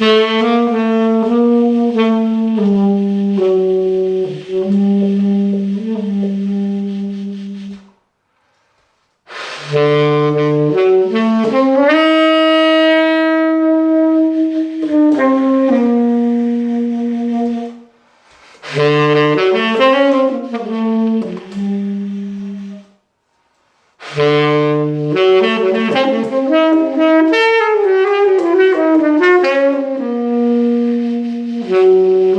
Mm-hmm. Música